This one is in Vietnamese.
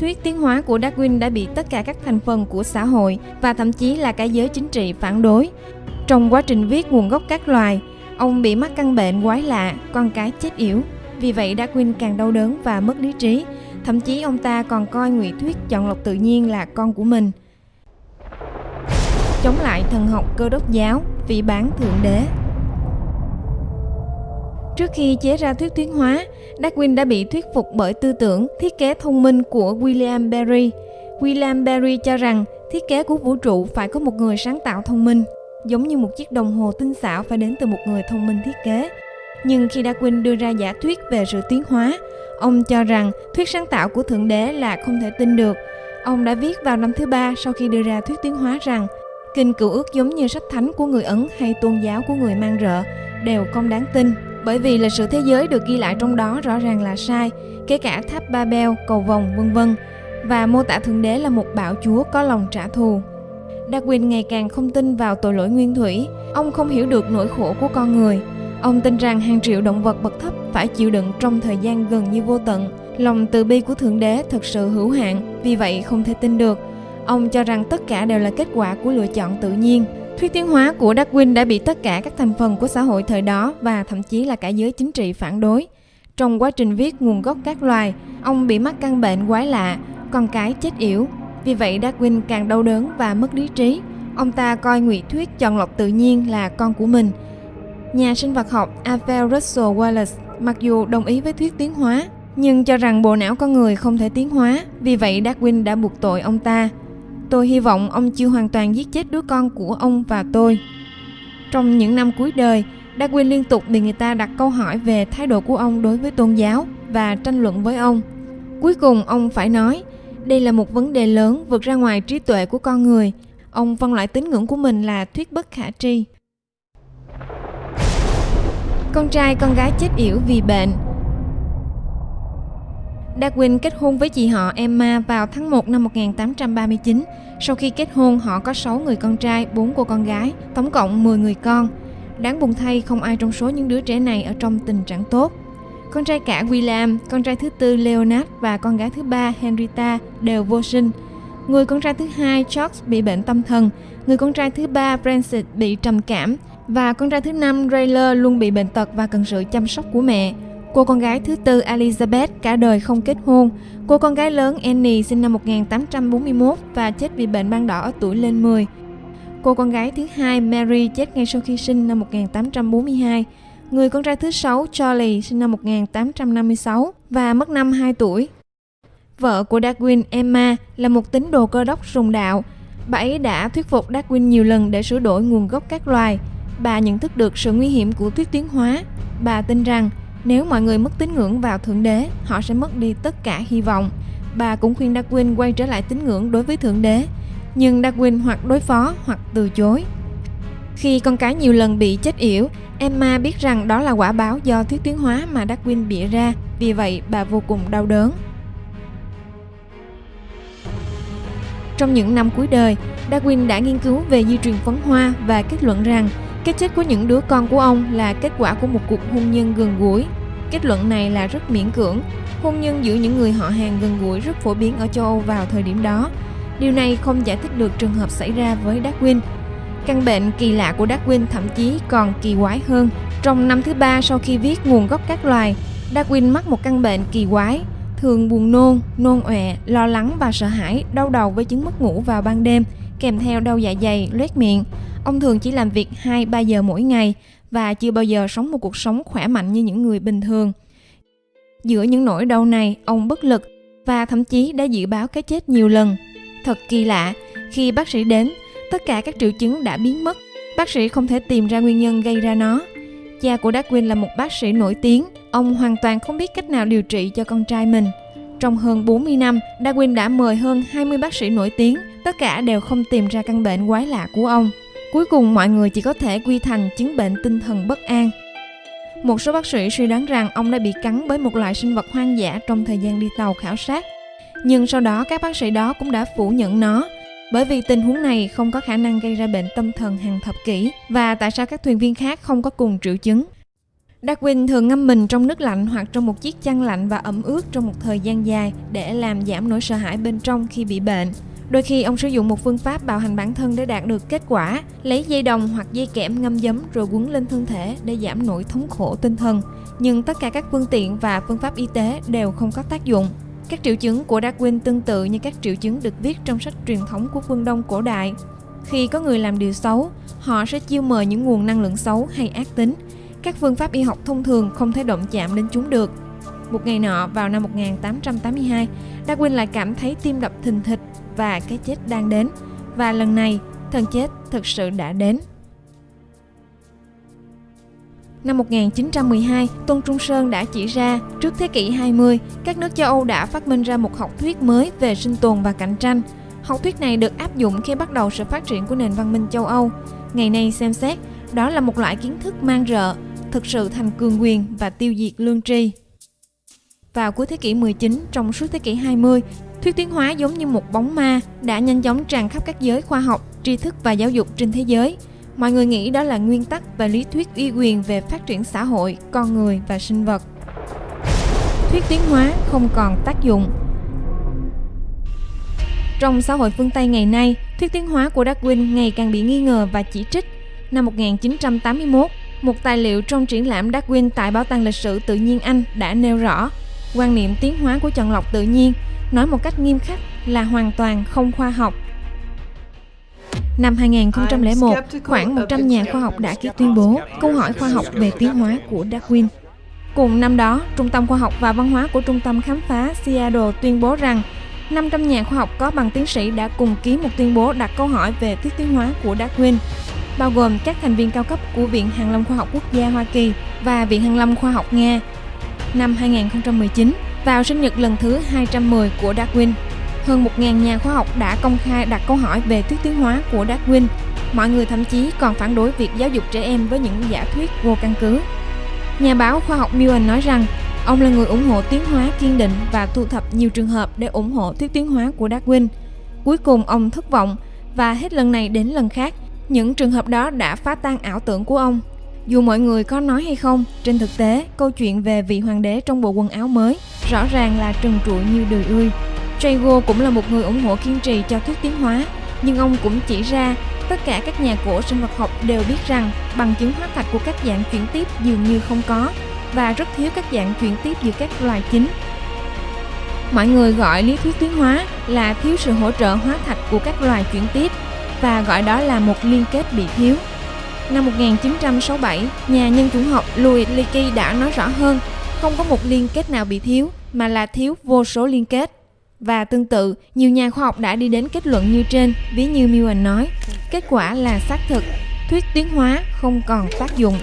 thuyết tiến hóa của Darwin đã bị tất cả các thành phần của xã hội và thậm chí là cả giới chính trị phản đối. Trong quá trình viết nguồn gốc các loài, ông bị mắc căn bệnh quái lạ, con cái chết yểu. Vì vậy Darwin càng đau đớn và mất lý trí. Thậm chí ông ta còn coi ngụy thuyết chọn lọc tự nhiên là con của mình. Chống lại thần học cơ đốc giáo, phỉ bán thượng đế. Trước khi chế ra thuyết tiến hóa, Darwin đã bị thuyết phục bởi tư tưởng thiết kế thông minh của William Berry. William Berry cho rằng thiết kế của vũ trụ phải có một người sáng tạo thông minh, giống như một chiếc đồng hồ tinh xảo phải đến từ một người thông minh thiết kế. Nhưng khi Darwin đưa ra giả thuyết về sự tiến hóa, ông cho rằng thuyết sáng tạo của Thượng Đế là không thể tin được. Ông đã viết vào năm thứ ba sau khi đưa ra thuyết tiến hóa rằng Kinh cựu ước giống như sách thánh của người Ấn hay tôn giáo của người mang rợ đều không đáng tin bởi vì lịch sử thế giới được ghi lại trong đó rõ ràng là sai, kể cả tháp Ba Beo, cầu vồng, vân vân và mô tả thượng đế là một bạo chúa có lòng trả thù. Darwin ngày càng không tin vào tội lỗi nguyên thủy, ông không hiểu được nỗi khổ của con người. Ông tin rằng hàng triệu động vật bậc thấp phải chịu đựng trong thời gian gần như vô tận. Lòng từ bi của Thượng Đế thật sự hữu hạn, vì vậy không thể tin được. Ông cho rằng tất cả đều là kết quả của lựa chọn tự nhiên, Thuyết tiến hóa của Darwin đã bị tất cả các thành phần của xã hội thời đó và thậm chí là cả giới chính trị phản đối. Trong quá trình viết nguồn gốc các loài, ông bị mắc căn bệnh quái lạ, con cái chết yểu. Vì vậy Darwin càng đau đớn và mất lý trí. Ông ta coi ngụy thuyết chọn lọc tự nhiên là con của mình. Nhà sinh vật học Alfred Russel Wallace mặc dù đồng ý với thuyết tiến hóa, nhưng cho rằng bộ não con người không thể tiến hóa, vì vậy Darwin đã buộc tội ông ta. Tôi hy vọng ông chưa hoàn toàn giết chết đứa con của ông và tôi. Trong những năm cuối đời, Darwin liên tục bị người ta đặt câu hỏi về thái độ của ông đối với tôn giáo và tranh luận với ông. Cuối cùng ông phải nói, đây là một vấn đề lớn vượt ra ngoài trí tuệ của con người. Ông phân loại tín ngưỡng của mình là thuyết bất khả tri. Con trai con gái chết yểu vì bệnh Darwin kết hôn với chị họ Emma vào tháng 1 năm 1839. Sau khi kết hôn, họ có 6 người con trai, 4 cô con gái, tổng cộng 10 người con. Đáng buồn thay, không ai trong số những đứa trẻ này ở trong tình trạng tốt. Con trai cả William, con trai thứ tư Leonard và con gái thứ ba Henrietta đều vô sinh. Người con trai thứ hai George bị bệnh tâm thần, người con trai thứ ba Francis bị trầm cảm và con trai thứ năm Rayler luôn bị bệnh tật và cần sự chăm sóc của mẹ. Cô con gái thứ tư Elizabeth cả đời không kết hôn. Cô con gái lớn Annie sinh năm 1841 và chết vì bệnh ban đỏ ở tuổi lên 10. Cô con gái thứ hai Mary chết ngay sau khi sinh năm 1842. Người con trai thứ sáu Charlie sinh năm 1856 và mất năm 2 tuổi. Vợ của Darwin, Emma, là một tín đồ cơ đốc rùng đạo. Bà ấy đã thuyết phục Darwin nhiều lần để sửa đổi nguồn gốc các loài. Bà nhận thức được sự nguy hiểm của thuyết tiến hóa. Bà tin rằng nếu mọi người mất tín ngưỡng vào Thượng Đế, họ sẽ mất đi tất cả hy vọng. Bà cũng khuyên Darwin quay trở lại tín ngưỡng đối với Thượng Đế, nhưng Darwin hoặc đối phó hoặc từ chối. Khi con cái nhiều lần bị chết yểu, Emma biết rằng đó là quả báo do thuyết tiến hóa mà Darwin bịa ra, vì vậy bà vô cùng đau đớn. Trong những năm cuối đời, Darwin đã nghiên cứu về di truyền phấn hoa và kết luận rằng cái chết của những đứa con của ông là kết quả của một cuộc hôn nhân gần gũi. Kết luận này là rất miễn cưỡng. Hôn nhân giữa những người họ hàng gần gũi rất phổ biến ở châu Âu vào thời điểm đó. Điều này không giải thích được trường hợp xảy ra với Darwin. Căn bệnh kỳ lạ của Darwin thậm chí còn kỳ quái hơn. Trong năm thứ ba sau khi viết nguồn gốc các loài, Darwin mắc một căn bệnh kỳ quái, thường buồn nôn, nôn ọe, lo lắng và sợ hãi, đau đầu với chứng mất ngủ vào ban đêm, kèm theo đau dạ dày, loét miệng. Ông thường chỉ làm việc 2-3 giờ mỗi ngày và chưa bao giờ sống một cuộc sống khỏe mạnh như những người bình thường. Giữa những nỗi đau này, ông bất lực và thậm chí đã dự báo cái chết nhiều lần. Thật kỳ lạ, khi bác sĩ đến, tất cả các triệu chứng đã biến mất. Bác sĩ không thể tìm ra nguyên nhân gây ra nó. Cha của Darwin là một bác sĩ nổi tiếng, ông hoàn toàn không biết cách nào điều trị cho con trai mình. Trong hơn 40 năm, Darwin đã mời hơn 20 bác sĩ nổi tiếng, tất cả đều không tìm ra căn bệnh quái lạ của ông. Cuối cùng mọi người chỉ có thể quy thành chứng bệnh tinh thần bất an. Một số bác sĩ suy đoán rằng ông đã bị cắn bởi một loại sinh vật hoang dã trong thời gian đi tàu khảo sát. Nhưng sau đó các bác sĩ đó cũng đã phủ nhận nó, bởi vì tình huống này không có khả năng gây ra bệnh tâm thần hàng thập kỷ và tại sao các thuyền viên khác không có cùng triệu chứng. Darwin thường ngâm mình trong nước lạnh hoặc trong một chiếc chăn lạnh và ẩm ướt trong một thời gian dài để làm giảm nỗi sợ hãi bên trong khi bị bệnh. Đôi khi ông sử dụng một phương pháp bạo hành bản thân để đạt được kết quả, lấy dây đồng hoặc dây kẽm ngâm giấm rồi quấn lên thân thể để giảm nỗi thống khổ tinh thần. Nhưng tất cả các phương tiện và phương pháp y tế đều không có tác dụng. Các triệu chứng của Darwin tương tự như các triệu chứng được viết trong sách truyền thống của phương Đông cổ đại. Khi có người làm điều xấu, họ sẽ chiêu mời những nguồn năng lượng xấu hay ác tính. Các phương pháp y học thông thường không thể động chạm đến chúng được. Một ngày nọ vào năm 1882, Darwin lại cảm thấy tim đập thình thịch và cái chết đang đến. Và lần này, thần chết thực sự đã đến. Năm 1912, Tôn Trung Sơn đã chỉ ra, trước thế kỷ 20, các nước châu Âu đã phát minh ra một học thuyết mới về sinh tồn và cạnh tranh. Học thuyết này được áp dụng khi bắt đầu sự phát triển của nền văn minh châu Âu. Ngày nay xem xét, đó là một loại kiến thức mang rợ, thực sự thành cường quyền và tiêu diệt lương tri. Vào cuối thế kỷ 19, trong suốt thế kỷ 20, thuyết tiến hóa giống như một bóng ma đã nhanh chóng tràn khắp các giới khoa học, tri thức và giáo dục trên thế giới. Mọi người nghĩ đó là nguyên tắc và lý thuyết uy quyền về phát triển xã hội, con người và sinh vật. Thuyết tiến hóa không còn tác dụng. Trong xã hội phương Tây ngày nay, thuyết tiến hóa của Darwin ngày càng bị nghi ngờ và chỉ trích. Năm 1981, một tài liệu trong triển lãm Darwin tại Bảo tàng Lịch sử Tự nhiên Anh đã nêu rõ quan niệm tiến hóa của chọn lọc tự nhiên nói một cách nghiêm khắc là hoàn toàn không khoa học. Năm 2001, khoảng 100 nhà khoa học đã ký tuyên bố câu hỏi khoa học về tiến hóa của Darwin. Cùng năm đó, Trung tâm Khoa học và Văn hóa của Trung tâm Khám phá Seattle tuyên bố rằng 500 nhà khoa học có bằng tiến sĩ đã cùng ký một tuyên bố đặt câu hỏi về thuyết tiến hóa của Darwin, bao gồm các thành viên cao cấp của Viện Hàn lâm Khoa học Quốc gia Hoa Kỳ và Viện Hàn lâm Khoa học Nga. Năm 2019, vào sinh nhật lần thứ 210 của Darwin, hơn 1.000 nhà khoa học đã công khai đặt câu hỏi về thuyết tiến hóa của Darwin. Mọi người thậm chí còn phản đối việc giáo dục trẻ em với những giả thuyết vô căn cứ. Nhà báo khoa học Millen nói rằng ông là người ủng hộ tiến hóa kiên định và thu thập nhiều trường hợp để ủng hộ thuyết tiến hóa của Darwin. Cuối cùng ông thất vọng và hết lần này đến lần khác, những trường hợp đó đã phá tan ảo tưởng của ông. Dù mọi người có nói hay không, trên thực tế, câu chuyện về vị hoàng đế trong bộ quần áo mới rõ ràng là trần trụi như đời ươi. Trago cũng là một người ủng hộ kiên trì cho thuyết tiến hóa, nhưng ông cũng chỉ ra tất cả các nhà cổ sinh vật học đều biết rằng bằng chứng hóa thạch của các dạng chuyển tiếp dường như không có và rất thiếu các dạng chuyển tiếp giữa các loài chính. Mọi người gọi lý thuyết tiến hóa là thiếu sự hỗ trợ hóa thạch của các loài chuyển tiếp và gọi đó là một liên kết bị thiếu. Năm 1967, nhà nhân chủng học Louis Leakey đã nói rõ hơn, không có một liên kết nào bị thiếu, mà là thiếu vô số liên kết. Và tương tự, nhiều nhà khoa học đã đi đến kết luận như trên, ví như Millen nói, kết quả là xác thực, thuyết tiến hóa không còn tác dụng.